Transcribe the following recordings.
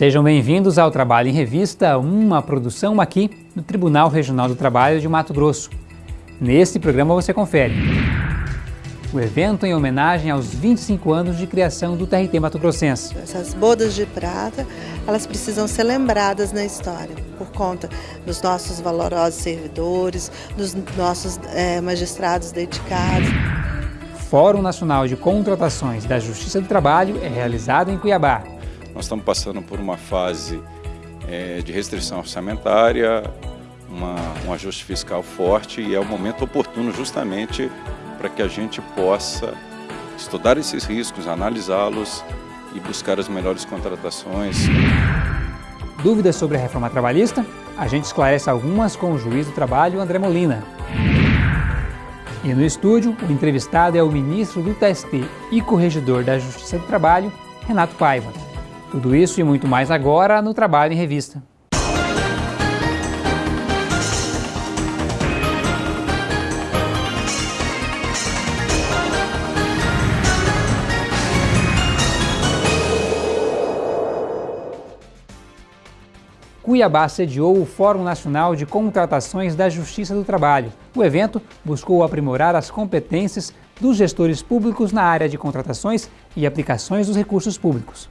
Sejam bem-vindos ao Trabalho em Revista, uma produção aqui do Tribunal Regional do Trabalho de Mato Grosso. Neste programa você confere o evento em homenagem aos 25 anos de criação do TRT Mato Grossense. Essas bodas de prata, elas precisam ser lembradas na história, por conta dos nossos valorosos servidores, dos nossos é, magistrados dedicados. Fórum Nacional de Contratações da Justiça do Trabalho é realizado em Cuiabá. Nós estamos passando por uma fase é, de restrição orçamentária, uma, um ajuste fiscal forte e é o momento oportuno justamente para que a gente possa estudar esses riscos, analisá-los e buscar as melhores contratações. Dúvidas sobre a reforma trabalhista? A gente esclarece algumas com o juiz do trabalho, André Molina. E no estúdio, o entrevistado é o ministro do TST e corregedor da Justiça do Trabalho, Renato Paiva. Tudo isso e muito mais agora no Trabalho em Revista. Cuiabá sediou o Fórum Nacional de Contratações da Justiça do Trabalho. O evento buscou aprimorar as competências dos gestores públicos na área de contratações e aplicações dos recursos públicos.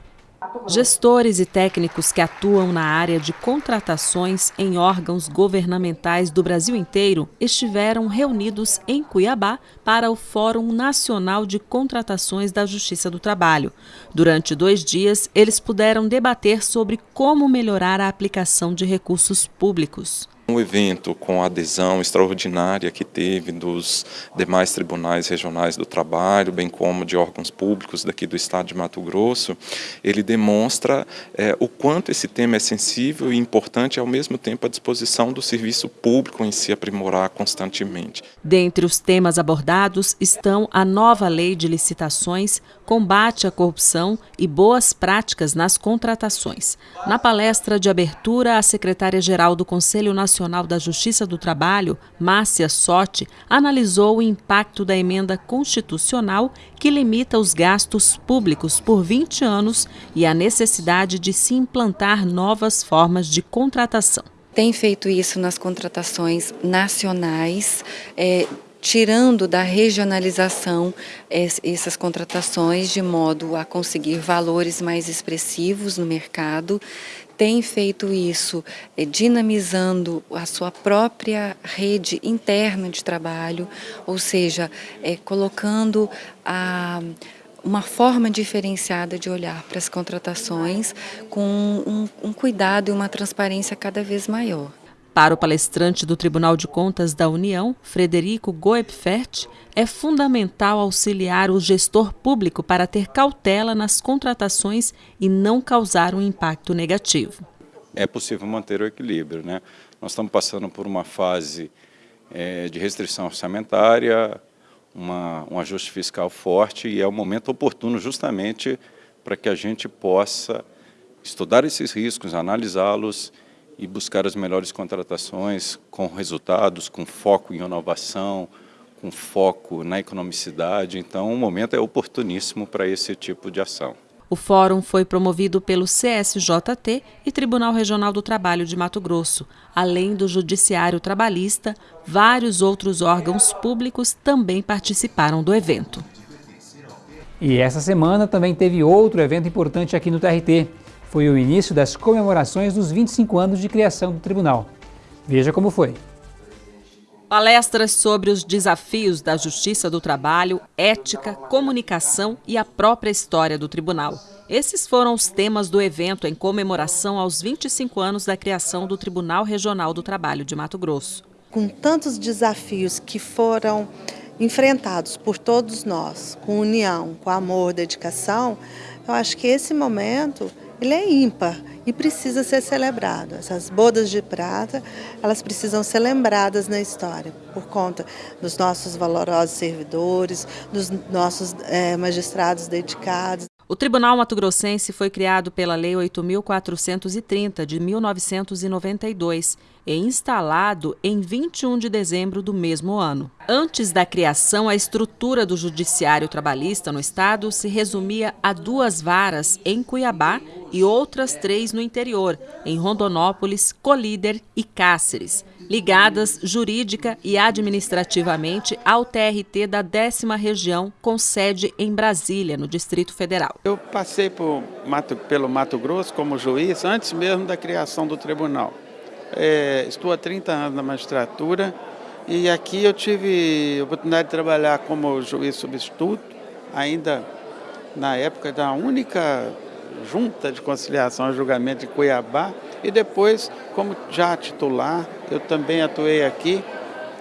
Gestores e técnicos que atuam na área de contratações em órgãos governamentais do Brasil inteiro estiveram reunidos em Cuiabá para o Fórum Nacional de Contratações da Justiça do Trabalho. Durante dois dias, eles puderam debater sobre como melhorar a aplicação de recursos públicos. Um evento com a adesão extraordinária que teve dos demais tribunais regionais do trabalho, bem como de órgãos públicos daqui do estado de Mato Grosso, ele demonstra é, o quanto esse tema é sensível e importante ao mesmo tempo à disposição do serviço público em se aprimorar constantemente. Dentre os temas abordados estão a nova lei de licitações, combate à corrupção e boas práticas nas contratações. Na palestra de abertura, a secretária-geral do Conselho Nacional da Justiça do Trabalho, Márcia Sotti, analisou o impacto da emenda constitucional que limita os gastos públicos por 20 anos e a necessidade de se implantar novas formas de contratação. Tem feito isso nas contratações nacionais, é, tirando da regionalização essas contratações de modo a conseguir valores mais expressivos no mercado, tem feito isso é, dinamizando a sua própria rede interna de trabalho, ou seja, é, colocando a uma forma diferenciada de olhar para as contratações com um, um cuidado e uma transparência cada vez maior. Para o palestrante do Tribunal de Contas da União, Frederico Goepfert, é fundamental auxiliar o gestor público para ter cautela nas contratações e não causar um impacto negativo. É possível manter o equilíbrio. Né? Nós estamos passando por uma fase é, de restrição orçamentária, uma, um ajuste fiscal forte e é o momento oportuno justamente para que a gente possa estudar esses riscos, analisá-los e buscar as melhores contratações com resultados, com foco em inovação, com foco na economicidade. Então, o momento é oportuníssimo para esse tipo de ação. O fórum foi promovido pelo CSJT e Tribunal Regional do Trabalho de Mato Grosso. Além do Judiciário Trabalhista, vários outros órgãos públicos também participaram do evento. E essa semana também teve outro evento importante aqui no TRT foi o início das comemorações dos 25 anos de criação do tribunal. Veja como foi. Palestras sobre os desafios da justiça do trabalho, ética, comunicação e a própria história do tribunal. Esses foram os temas do evento em comemoração aos 25 anos da criação do Tribunal Regional do Trabalho de Mato Grosso. Com tantos desafios que foram enfrentados por todos nós, com união, com amor, dedicação, eu acho que esse momento ele é ímpar e precisa ser celebrado. Essas bodas de prata, elas precisam ser lembradas na história, por conta dos nossos valorosos servidores, dos nossos é, magistrados dedicados. O Tribunal Mato Grossense foi criado pela Lei 8.430 de 1992 e instalado em 21 de dezembro do mesmo ano. Antes da criação, a estrutura do Judiciário Trabalhista no Estado se resumia a duas varas em Cuiabá e outras três no interior, em Rondonópolis, Colíder e Cáceres, ligadas jurídica e administrativamente ao TRT da décima região, com sede em Brasília, no Distrito Federal. Eu passei Mato, pelo Mato Grosso como juiz antes mesmo da criação do tribunal. É, estou há 30 anos na magistratura e aqui eu tive a oportunidade de trabalhar como juiz substituto, ainda na época da única junta de conciliação e julgamento de Cuiabá, e depois, como já titular, eu também atuei aqui,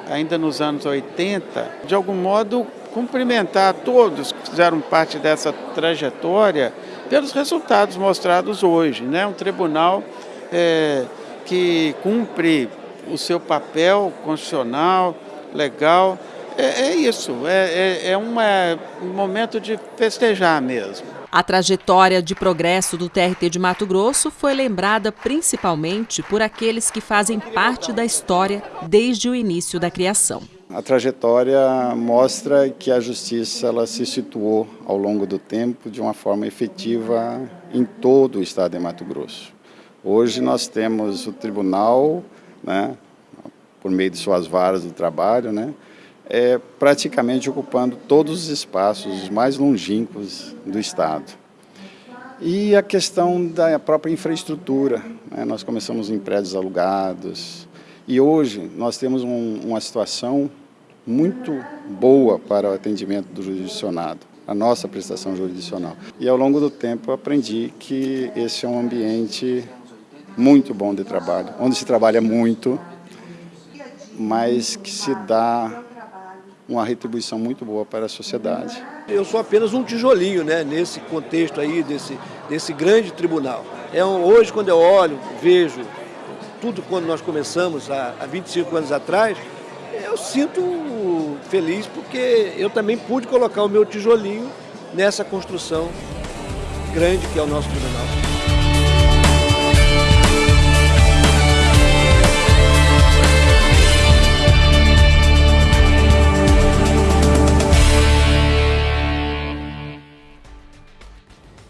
ainda nos anos 80. De algum modo, cumprimentar todos que fizeram parte dessa trajetória pelos resultados mostrados hoje. Né? Um tribunal é, que cumpre o seu papel constitucional, legal. É, é isso, é, é, é uma, um momento de festejar mesmo. A trajetória de progresso do TRT de Mato Grosso foi lembrada principalmente por aqueles que fazem parte da história desde o início da criação. A trajetória mostra que a justiça ela se situou ao longo do tempo de uma forma efetiva em todo o estado de Mato Grosso. Hoje nós temos o tribunal, né, por meio de suas varas do trabalho, né, é, praticamente ocupando todos os espaços mais longínquos do estado. E a questão da própria infraestrutura, né, nós começamos em prédios alugados, e hoje nós temos um, uma situação muito boa para o atendimento do jurisdicionado, a nossa prestação jurisdicional. E ao longo do tempo aprendi que esse é um ambiente muito bom de trabalho, onde se trabalha muito, mas que se dá uma retribuição muito boa para a sociedade. Eu sou apenas um tijolinho né, nesse contexto aí, desse, desse grande tribunal. É um, hoje, quando eu olho, vejo tudo quando nós começamos há, há 25 anos atrás, eu sinto feliz porque eu também pude colocar o meu tijolinho nessa construção grande que é o nosso tribunal.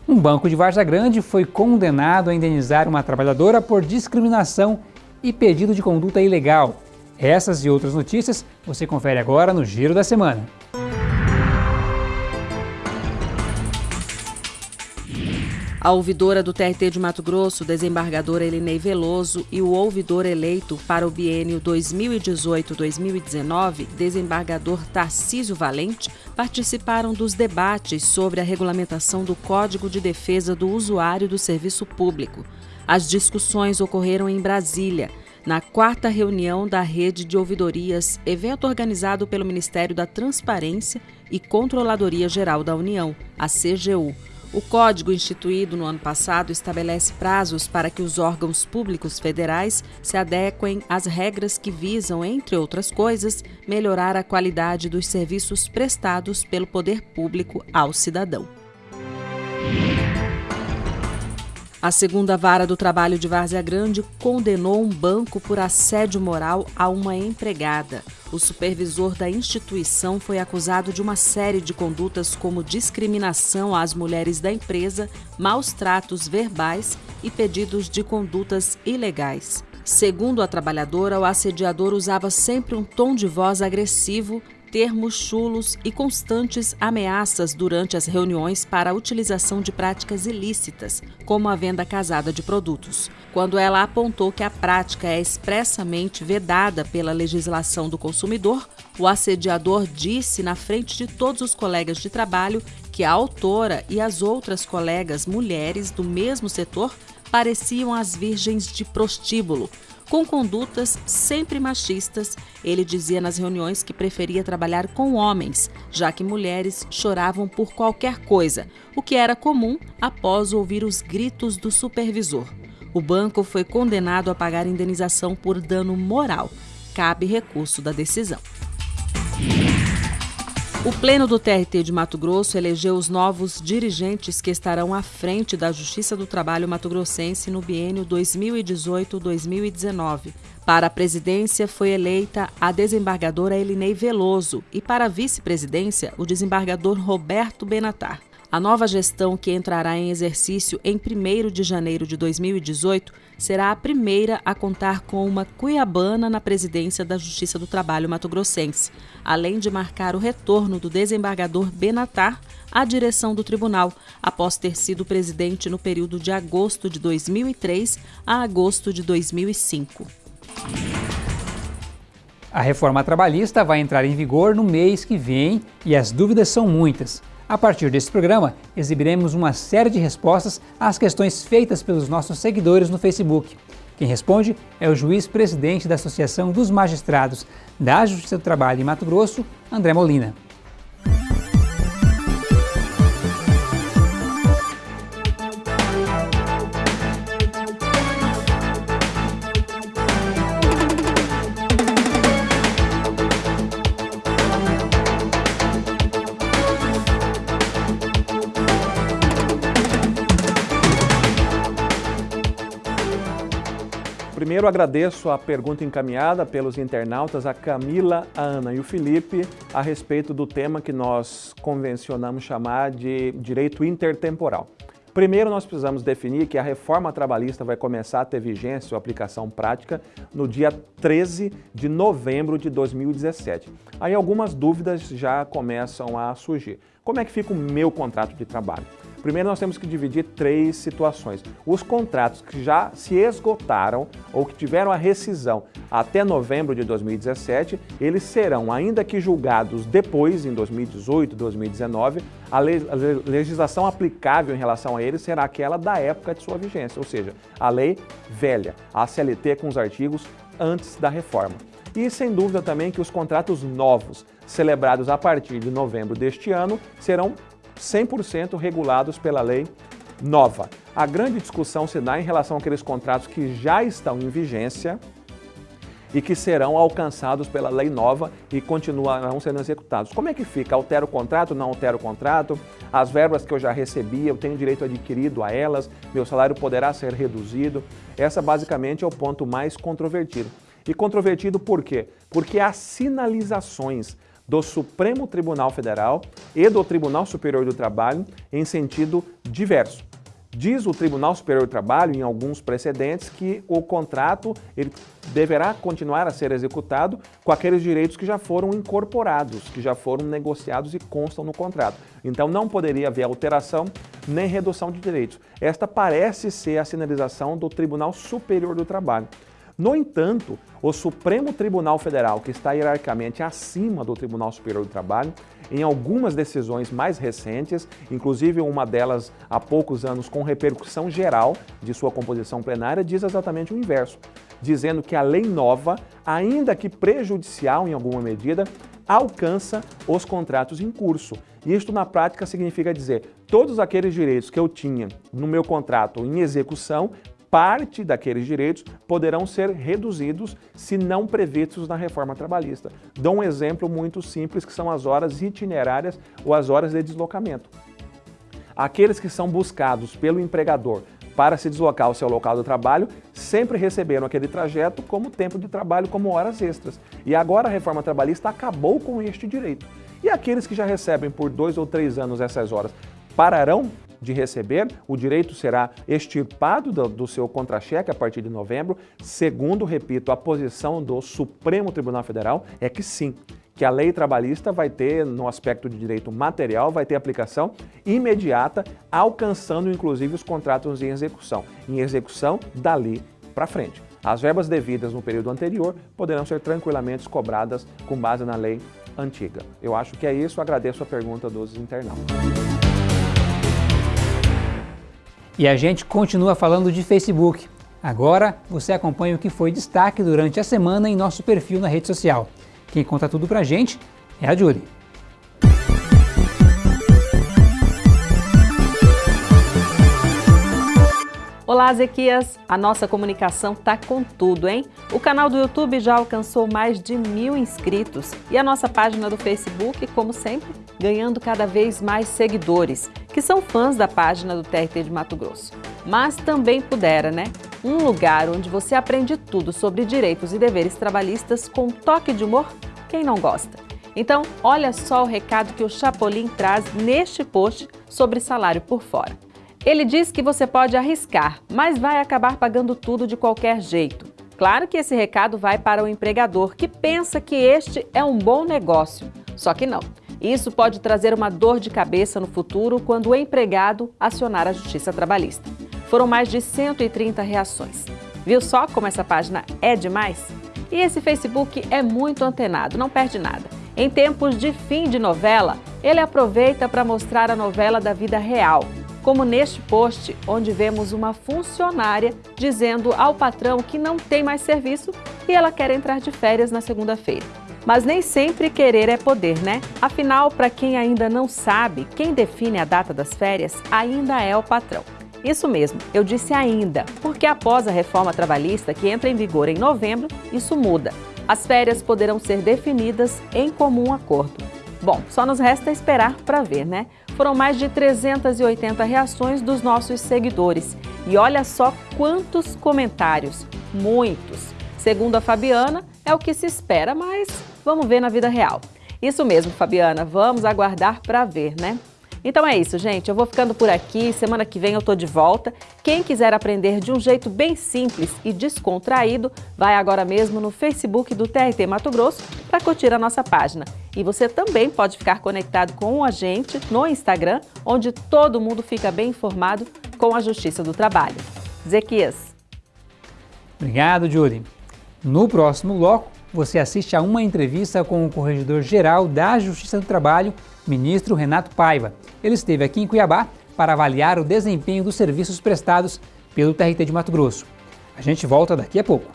Um banco de Varza Grande foi condenado a indenizar uma trabalhadora por discriminação e pedido de conduta ilegal. Essas e outras notícias você confere agora no Giro da Semana. A ouvidora do TRT de Mato Grosso, desembargadora Elinei Veloso, e o ouvidor eleito para o biênio 2018-2019, desembargador Tarcísio Valente, participaram dos debates sobre a regulamentação do Código de Defesa do Usuário do Serviço Público. As discussões ocorreram em Brasília, na quarta reunião da Rede de Ouvidorias, evento organizado pelo Ministério da Transparência e Controladoria Geral da União, a CGU. O código instituído no ano passado estabelece prazos para que os órgãos públicos federais se adequem às regras que visam, entre outras coisas, melhorar a qualidade dos serviços prestados pelo poder público ao cidadão. A segunda vara do trabalho de Várzea Grande condenou um banco por assédio moral a uma empregada. O supervisor da instituição foi acusado de uma série de condutas como discriminação às mulheres da empresa, maus tratos verbais e pedidos de condutas ilegais. Segundo a trabalhadora, o assediador usava sempre um tom de voz agressivo, termos chulos e constantes ameaças durante as reuniões para a utilização de práticas ilícitas, como a venda casada de produtos. Quando ela apontou que a prática é expressamente vedada pela legislação do consumidor, o assediador disse na frente de todos os colegas de trabalho que a autora e as outras colegas mulheres do mesmo setor pareciam as virgens de prostíbulo, com condutas sempre machistas. Ele dizia nas reuniões que preferia trabalhar com homens, já que mulheres choravam por qualquer coisa, o que era comum após ouvir os gritos do supervisor. O banco foi condenado a pagar indenização por dano moral. Cabe recurso da decisão. O Pleno do TRT de Mato Grosso elegeu os novos dirigentes que estarão à frente da Justiça do Trabalho mato-grossense no biênio 2018-2019. Para a presidência foi eleita a desembargadora Elinei Veloso e para a vice-presidência o desembargador Roberto Benatar. A nova gestão, que entrará em exercício em 1 de janeiro de 2018, será a primeira a contar com uma cuiabana na presidência da Justiça do Trabalho mato-grossense, além de marcar o retorno do desembargador Benatar à direção do tribunal, após ter sido presidente no período de agosto de 2003 a agosto de 2005. A reforma trabalhista vai entrar em vigor no mês que vem e as dúvidas são muitas. A partir desse programa, exibiremos uma série de respostas às questões feitas pelos nossos seguidores no Facebook. Quem responde é o juiz-presidente da Associação dos Magistrados da Justiça do Trabalho em Mato Grosso, André Molina. Primeiro agradeço a pergunta encaminhada pelos internautas, a Camila, a Ana e o Felipe, a respeito do tema que nós convencionamos chamar de direito intertemporal. Primeiro, nós precisamos definir que a reforma trabalhista vai começar a ter vigência ou aplicação prática no dia 13 de novembro de 2017. Aí algumas dúvidas já começam a surgir. Como é que fica o meu contrato de trabalho? Primeiro nós temos que dividir três situações. Os contratos que já se esgotaram ou que tiveram a rescisão até novembro de 2017, eles serão, ainda que julgados depois, em 2018, 2019, a, legislação aplicável em relação a eles será aquela da época de sua vigência, ou seja, a lei velha, a CLT com os artigos antes da reforma. E sem dúvida também que os contratos novos, celebrados a partir de novembro deste ano, serão 100% regulados pela lei nova. A grande discussão se dá em relação àqueles contratos que já estão em vigência e que serão alcançados pela lei nova e continuarão sendo executados. Como é que fica? Altera o contrato? Não altera o contrato? As verbas que eu já recebi, eu tenho direito adquirido a elas? Meu salário poderá ser reduzido? Essa basicamente é o ponto mais controvertido. E controvertido por quê? Porque há sinalizações do Supremo Tribunal Federal e do Tribunal Superior do Trabalho em sentido diverso. Diz o Tribunal Superior do Trabalho, em alguns precedentes, que o contrato ele deverá continuar a ser executado com aqueles direitos que já foram incorporados, que já foram negociados e constam no contrato. Então não poderia haver alteração nem redução de direitos. Esta parece ser a sinalização do Tribunal Superior do Trabalho. No entanto, o Supremo Tribunal Federal, que está hierarquicamente acima do Tribunal Superior do Trabalho, em algumas decisões mais recentes, inclusive uma delas há poucos anos com repercussão geral de sua composição plenária, diz exatamente o inverso, dizendo que a lei nova, ainda que prejudicial em alguma medida, alcança os contratos em curso. Isto na prática significa dizer, todos aqueles direitos que eu tinha no meu contrato em execução parte daqueles direitos poderão ser reduzidos se não previstos na reforma trabalhista. Dou um exemplo muito simples que são as horas itinerárias ou as horas de deslocamento. Aqueles que são buscados pelo empregador para se deslocar ao seu local do trabalho sempre receberam aquele trajeto como tempo de trabalho, como horas extras. E agora a reforma trabalhista acabou com este direito. E aqueles que já recebem por dois ou três anos essas horas pararão de receber, o direito será extirpado do, do seu contra-cheque a partir de novembro. Segundo, repito, a posição do Supremo Tribunal Federal é que sim, que a lei trabalhista vai ter, no aspecto de direito material, vai ter aplicação imediata, alcançando inclusive os contratos em execução, em execução dali para frente. As verbas devidas no período anterior poderão ser tranquilamente cobradas com base na lei antiga. Eu acho que é isso, agradeço a pergunta dos internautas. E a gente continua falando de Facebook. Agora você acompanha o que foi destaque durante a semana em nosso perfil na rede social. Quem conta tudo pra gente é a Julie. Olá, Zequias! A nossa comunicação tá com tudo, hein? O canal do YouTube já alcançou mais de mil inscritos e a nossa página do Facebook, como sempre, ganhando cada vez mais seguidores, que são fãs da página do TRT de Mato Grosso. Mas também pudera, né? Um lugar onde você aprende tudo sobre direitos e deveres trabalhistas com um toque de humor, quem não gosta? Então, olha só o recado que o Chapolin traz neste post sobre salário por fora. Ele diz que você pode arriscar, mas vai acabar pagando tudo de qualquer jeito. Claro que esse recado vai para o empregador que pensa que este é um bom negócio, só que não. Isso pode trazer uma dor de cabeça no futuro quando o empregado acionar a Justiça Trabalhista. Foram mais de 130 reações. Viu só como essa página é demais? E esse Facebook é muito antenado, não perde nada. Em tempos de fim de novela, ele aproveita para mostrar a novela da vida real, como neste post, onde vemos uma funcionária dizendo ao patrão que não tem mais serviço e ela quer entrar de férias na segunda-feira. Mas nem sempre querer é poder, né? Afinal, para quem ainda não sabe, quem define a data das férias ainda é o patrão. Isso mesmo, eu disse ainda, porque após a reforma trabalhista que entra em vigor em novembro, isso muda. As férias poderão ser definidas em comum acordo. Bom, só nos resta esperar para ver, né? Foram mais de 380 reações dos nossos seguidores. E olha só quantos comentários, muitos. Segundo a Fabiana, é o que se espera, mas vamos ver na vida real. Isso mesmo, Fabiana, vamos aguardar para ver, né? Então é isso, gente. Eu vou ficando por aqui. Semana que vem eu tô de volta. Quem quiser aprender de um jeito bem simples e descontraído, vai agora mesmo no Facebook do TRT Mato Grosso para curtir a nossa página. E você também pode ficar conectado com a gente no Instagram, onde todo mundo fica bem informado com a Justiça do Trabalho. Zequias. Obrigado, Julie. No próximo bloco, você assiste a uma entrevista com o Corregedor-Geral da Justiça do Trabalho, ministro Renato Paiva. Ele esteve aqui em Cuiabá para avaliar o desempenho dos serviços prestados pelo TRT de Mato Grosso. A gente volta daqui a pouco.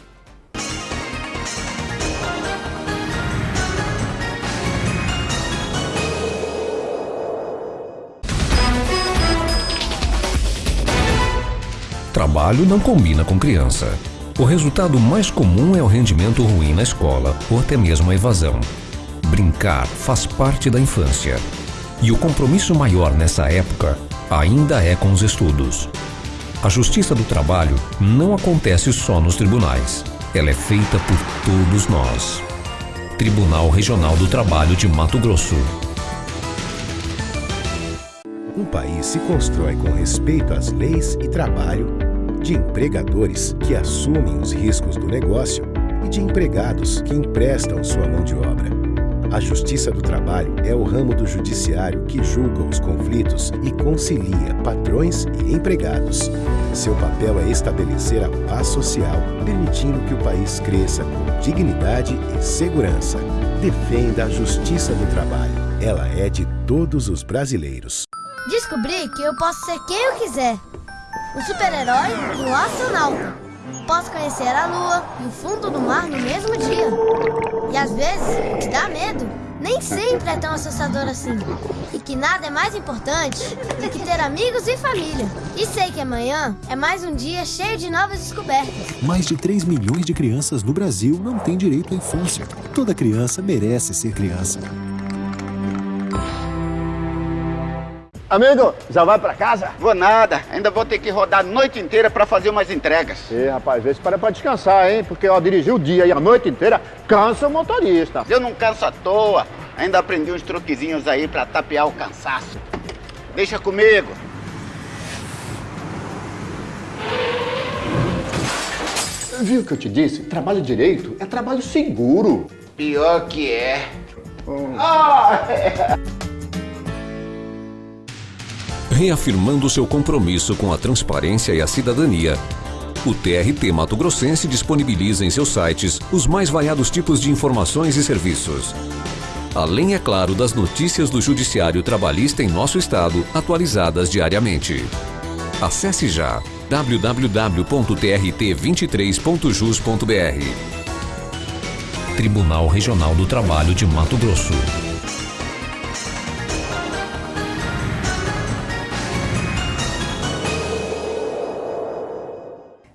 Trabalho não combina com criança. O resultado mais comum é o rendimento ruim na escola ou até mesmo a evasão. Brincar faz parte da infância. E o compromisso maior nessa época ainda é com os estudos. A justiça do trabalho não acontece só nos tribunais. Ela é feita por todos nós. Tribunal Regional do Trabalho de Mato Grosso. Um país se constrói com respeito às leis e trabalho, de empregadores que assumem os riscos do negócio e de empregados que emprestam sua mão de obra. A Justiça do Trabalho é o ramo do judiciário que julga os conflitos e concilia patrões e empregados. Seu papel é estabelecer a paz social, permitindo que o país cresça com dignidade e segurança. Defenda a Justiça do Trabalho. Ela é de todos os brasileiros. Descobri que eu posso ser quem eu quiser. Um super-herói e um astronauta. Posso conhecer a lua e o fundo do mar no mesmo dia. E às vezes, o que dá medo nem sempre é tão assustador assim. E que nada é mais importante do que ter amigos e família. E sei que amanhã é mais um dia cheio de novas descobertas. Mais de 3 milhões de crianças no Brasil não têm direito à infância. Toda criança merece ser criança. Amigo, já vai pra casa? Vou nada, ainda vou ter que rodar a noite inteira pra fazer umas entregas. Ih, rapaz, vê se para pra descansar, hein? Porque, ó, dirigir o dia e a noite inteira cansa o motorista. Eu não canso à toa, ainda aprendi uns truquezinhos aí pra tapear o cansaço. Deixa comigo. Viu o que eu te disse? Trabalho direito é trabalho seguro. Pior que é. Hum. Ah, é. Reafirmando seu compromisso com a transparência e a cidadania, o TRT Mato Grossense disponibiliza em seus sites os mais variados tipos de informações e serviços. Além, é claro, das notícias do Judiciário Trabalhista em nosso estado, atualizadas diariamente. Acesse já www.trt23.jus.br. Tribunal Regional do Trabalho de Mato Grosso.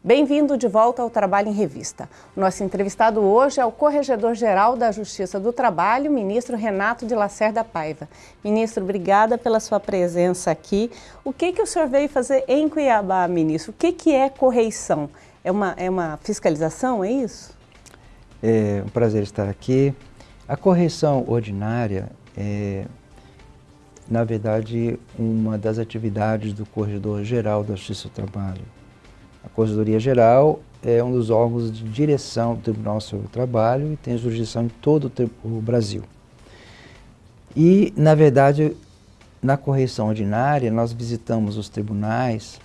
Bem-vindo de volta ao Trabalho em Revista. O nosso entrevistado hoje é o Corregedor-Geral da Justiça do Trabalho, ministro Renato de Lacerda Paiva. Ministro, obrigada pela sua presença aqui. O que, que o senhor veio fazer em Cuiabá, ministro? O que, que é correição? É uma, é uma fiscalização, é isso? É um prazer estar aqui. A correção ordinária é, na verdade, uma das atividades do Corregedor-Geral da Justiça do Trabalho. A Corregedoria Geral é um dos órgãos de direção do Tribunal sobre o Trabalho e tem jurisdição em todo o Brasil. E, na verdade, na correção ordinária, nós visitamos os tribunais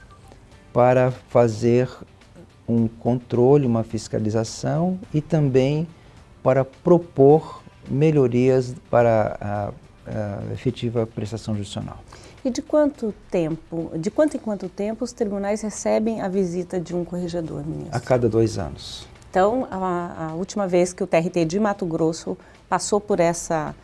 para fazer um controle, uma fiscalização e também para propor melhorias para a, a efetiva prestação judicial. E de quanto tempo, de quanto em quanto tempo os tribunais recebem a visita de um corregedor, ministro? A cada dois anos. Então, a, a última vez que o TRT de Mato Grosso passou por essa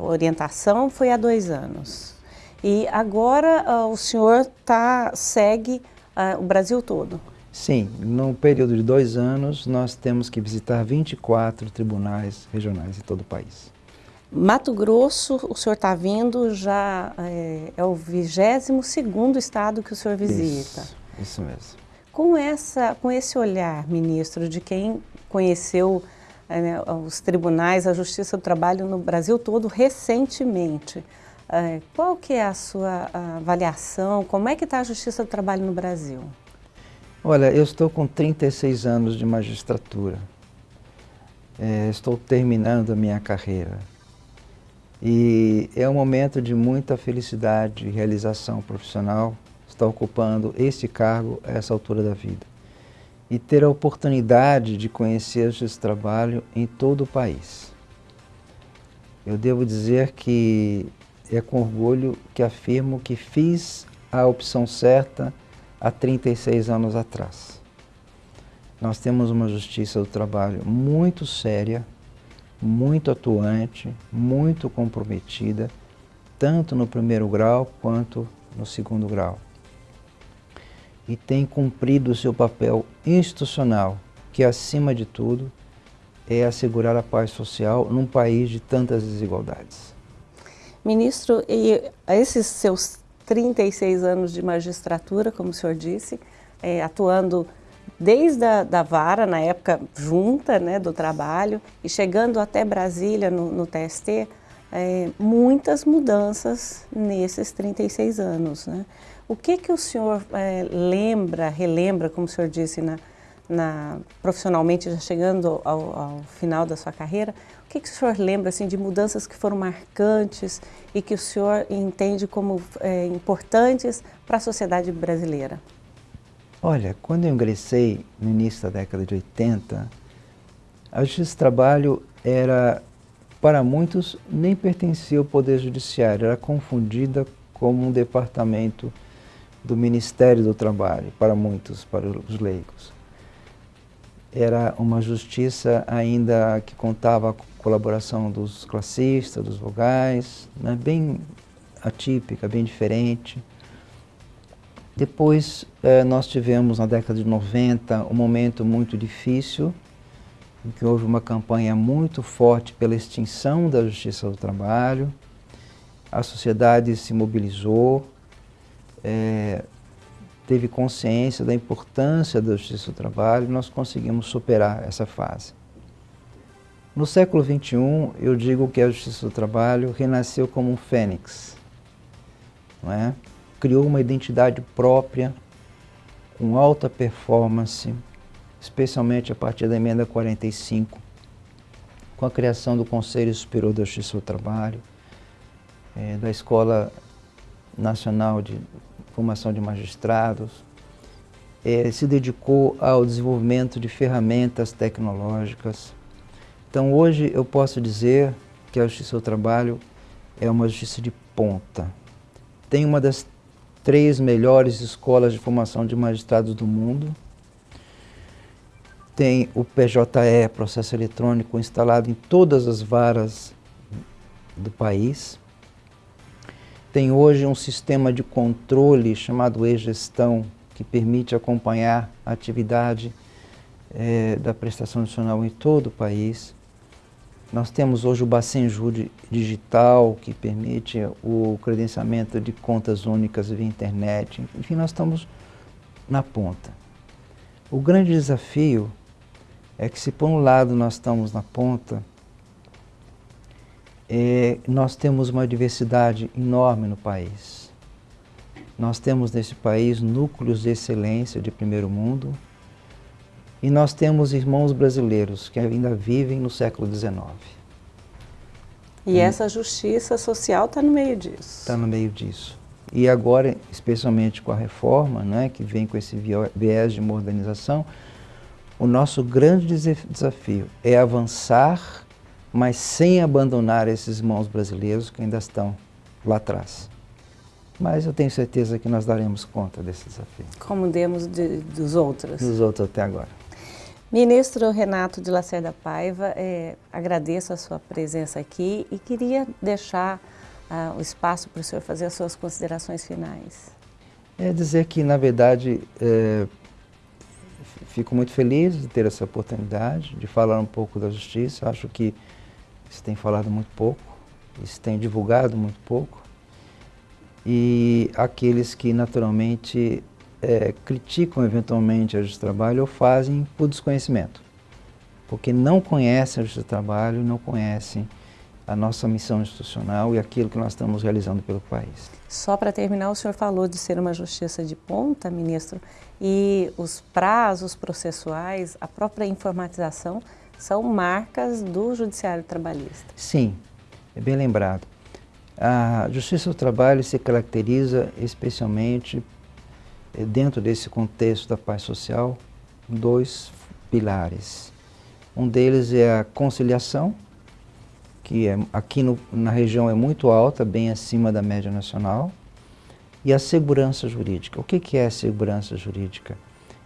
orientação foi há dois anos. E agora uh, o senhor tá, segue uh, o Brasil todo? Sim, num período de dois anos nós temos que visitar 24 tribunais regionais em todo o país. Mato Grosso, o senhor está vindo, já é, é o 22º estado que o senhor visita. Isso, isso mesmo. Com, essa, com esse olhar, ministro, de quem conheceu é, os tribunais, a Justiça do Trabalho no Brasil todo recentemente, é, qual que é a sua avaliação? Como é que está a Justiça do Trabalho no Brasil? Olha, eu estou com 36 anos de magistratura. É, estou terminando a minha carreira. E é um momento de muita felicidade e realização profissional estar ocupando este cargo a essa altura da vida. E ter a oportunidade de conhecer esse trabalho em todo o país. Eu devo dizer que é com orgulho que afirmo que fiz a opção certa há 36 anos atrás. Nós temos uma justiça do trabalho muito séria, muito atuante, muito comprometida, tanto no primeiro grau quanto no segundo grau. E tem cumprido o seu papel institucional, que acima de tudo é assegurar a paz social num país de tantas desigualdades. Ministro, e esses seus 36 anos de magistratura, como o senhor disse, é, atuando desde a da vara, na época junta né, do trabalho, e chegando até Brasília no, no TST, é, muitas mudanças nesses 36 anos. Né? O que, que o senhor é, lembra, relembra, como o senhor disse, na, na, profissionalmente, já chegando ao, ao, final da sua carreira, o que, que o senhor lembra assim, de mudanças que foram marcantes e que o senhor entende como é, importantes para a sociedade brasileira? Olha, quando eu ingressei no início da década de 80, a Justiça do Trabalho era, para muitos, nem pertencia ao Poder Judiciário, era confundida como um departamento do Ministério do Trabalho, para muitos, para os leigos. Era uma justiça ainda que contava com a colaboração dos classistas, dos vogais, né, bem atípica, bem diferente. Depois eh, nós tivemos na década de 90 um momento muito difícil, em que houve uma campanha muito forte pela extinção da justiça do trabalho, a sociedade se mobilizou, eh, teve consciência da importância da justiça do trabalho e nós conseguimos superar essa fase. No século XXI, eu digo que a justiça do trabalho renasceu como um fênix, não é? Criou uma identidade própria, com alta performance, especialmente a partir da emenda 45, com a criação do Conselho Superior da Justiça do Trabalho, é, da Escola Nacional de Formação de Magistrados, é, se dedicou ao desenvolvimento de ferramentas tecnológicas. Então hoje eu posso dizer que a Justiça do Trabalho é uma justiça de ponta. Tem uma das três melhores escolas de formação de magistrados do mundo. Tem o PJE, processo eletrônico, instalado em todas as varas do país. Tem hoje um sistema de controle chamado e-gestão, que permite acompanhar a atividade é, da prestação nacional em todo o país. Nós temos hoje o Bacenju Digital, que permite o credenciamento de contas únicas via internet. Enfim, nós estamos na ponta. O grande desafio é que se por um lado nós estamos na ponta, é, nós temos uma diversidade enorme no país. Nós temos nesse país núcleos de excelência de primeiro mundo e nós temos irmãos brasileiros que ainda vivem no século XIX. E hum. essa justiça social está no meio disso. Está no meio disso. E agora, especialmente com a reforma, né, que vem com esse viés de modernização, o nosso grande desafio é avançar, mas sem abandonar esses irmãos brasileiros que ainda estão lá atrás. Mas eu tenho certeza que nós daremos conta desse desafio. Como demos de, dos outros. Dos outros até agora. Ministro Renato de Lacerda Paiva, é, agradeço a sua presença aqui e queria deixar uh, o espaço para o senhor fazer as suas considerações finais. É dizer que, na verdade, é, fico muito feliz de ter essa oportunidade de falar um pouco da justiça. Acho que se tem falado muito pouco, se tem divulgado muito pouco e aqueles que naturalmente é, criticam eventualmente a Justiça do Trabalho ou fazem por desconhecimento, porque não conhecem a Justiça do Trabalho, não conhecem a nossa missão institucional e aquilo que nós estamos realizando pelo país. Só para terminar, o senhor falou de ser uma justiça de ponta, ministro, e os prazos processuais, a própria informatização, são marcas do judiciário trabalhista. Sim, é bem lembrado. A Justiça do Trabalho se caracteriza especialmente, dentro desse contexto da paz social, dois pilares. Um deles é a conciliação, que é, aqui no, na região é muito alta, bem acima da média nacional, e a segurança jurídica. O que, que é segurança jurídica?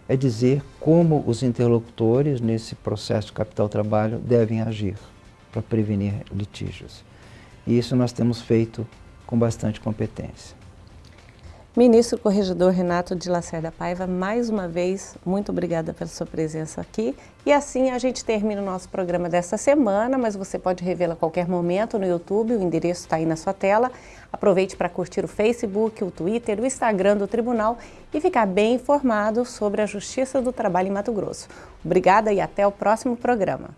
É dizer como os interlocutores nesse processo capital-trabalho devem agir para prevenir litígios. E isso nós temos feito com bastante competência. Ministro Corregedor Renato de Lacerda Paiva, mais uma vez, muito obrigada pela sua presença aqui. E assim a gente termina o nosso programa desta semana, mas você pode revê-lo a qualquer momento no YouTube, o endereço está aí na sua tela. Aproveite para curtir o Facebook, o Twitter, o Instagram do Tribunal e ficar bem informado sobre a Justiça do Trabalho em Mato Grosso. Obrigada e até o próximo programa.